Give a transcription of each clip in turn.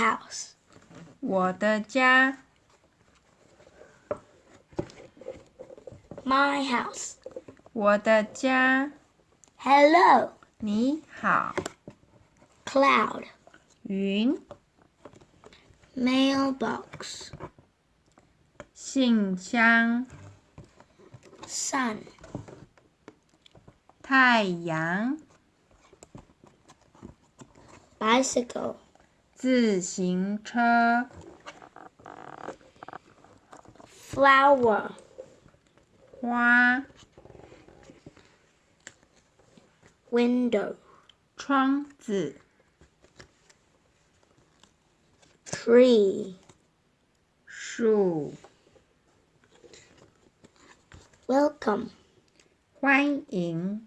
house. 我的家。 My house. 我的家。 Hello. 你好。 Cloud. 云。 Mailbox. 信箱。 Sun. 太阳。 Bicycle. 自行车。 Flower. 花。 Window. 窗子。 Tree. 树。 Welcome. 欢迎。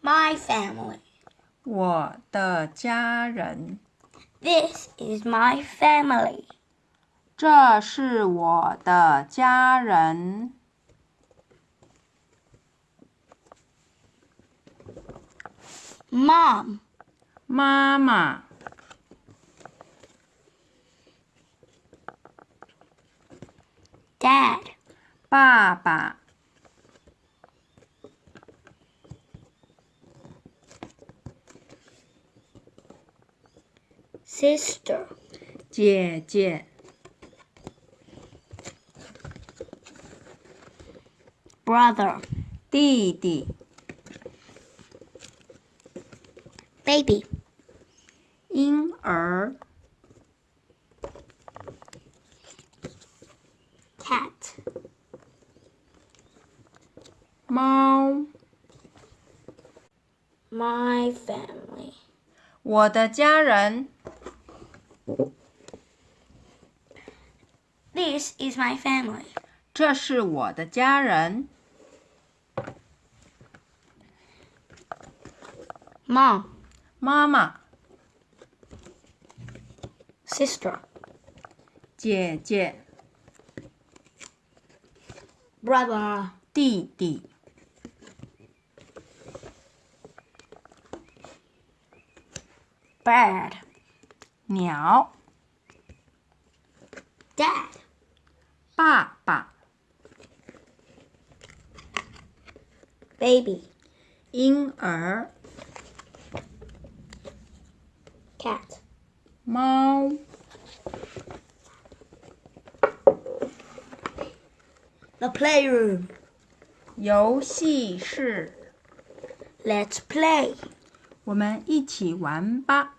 My family. 我的家人。This is my family. 这是我的家人。Mom. 妈妈。Dad. 爸爸。Sister. 姐姐。 Brother. 弟弟。 Baby. 婴儿。 Cat. 猫。 My family. 我的家人。 This is my family. 这是我的家人。 Mom. 妈妈。 Sister. 姐姐。 Brother. 弟弟。 Bird. 鸟。Dad. 爸爸。Baby. 婴儿。Cat. 猫。The playroom. 游戏室。Let's play. 我们一起玩吧。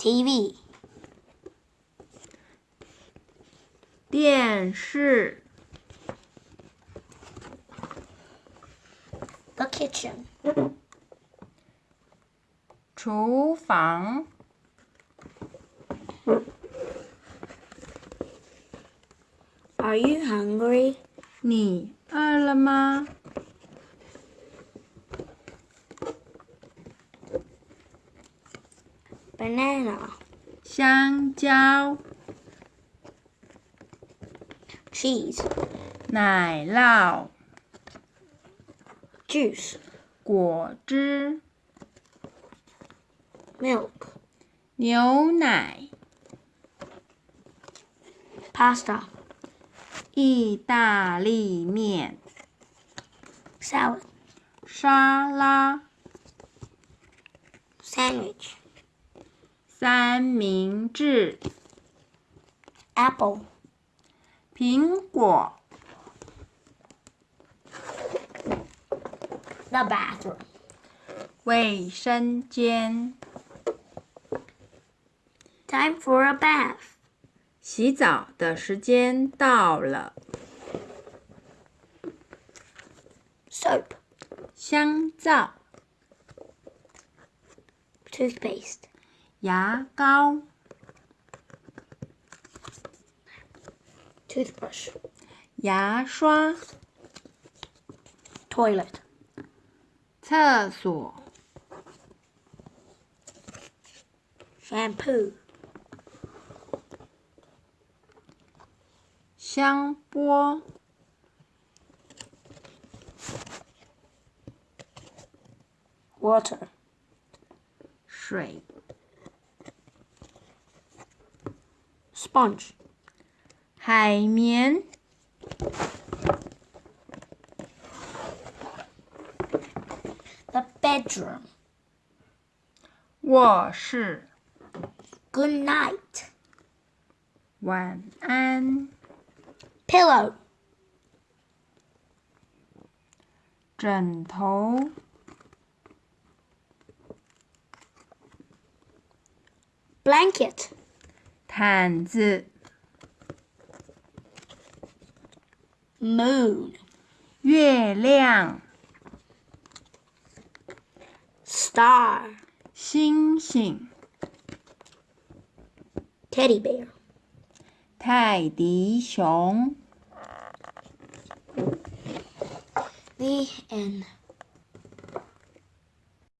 TV. 电视。The kitchen. 厨房。Are you hungry? 你饿了吗？Banana. 香蕉。Cheese. 奶酪。Juice. 果汁。Milk. 牛奶。Pasta. 意大利面。Salad. 沙拉。Sandwich. 三明治。 Apple. 苹果。 The bathroom. 卫生间。 Time for a bath. 洗澡的时间到了。 Soap. 香皂。 Toothpaste. 牙膏、Toothbrush. 牙刷、Toilet. 厕所、Shampoo. 香波、Water. 水、Sponge. 海绵、 The bedroom. 卧室。 Good night. 晚安。 Pillow. 枕头、 Blanket. 毯子、Moon. 月亮、Star. 星星、Teddy bear. 泰迪熊。The end.